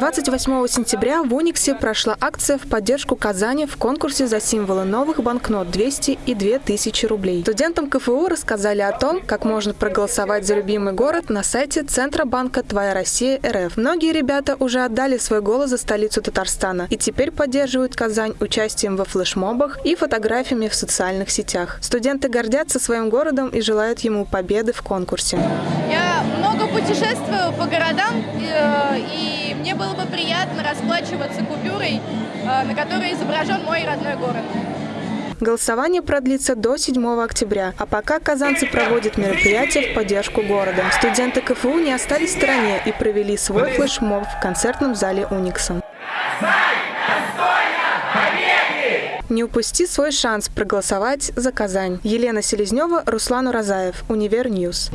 28 сентября в Униксе прошла акция в поддержку Казани в конкурсе за символы новых банкнот 200 и 2000 рублей. Студентам КФУ рассказали о том, как можно проголосовать за любимый город на сайте Центробанка «Твоя Россия РФ». Многие ребята уже отдали свой голос за столицу Татарстана и теперь поддерживают Казань участием во флешмобах и фотографиями в социальных сетях. Студенты гордятся своим городом и желают ему победы в конкурсе. Я много путешествую по городам, э, было бы приятно расплачиваться купюрой, э, на которой изображен мой родной город. Голосование продлится до 7 октября, а пока казанцы проводят мероприятия в поддержку города. Студенты КФУ не остались в стороне и провели свой флешмоб в концертном зале «Уникс». Не упусти свой шанс проголосовать за Казань. Елена Селезнева, Руслан Уразаев, Univer News.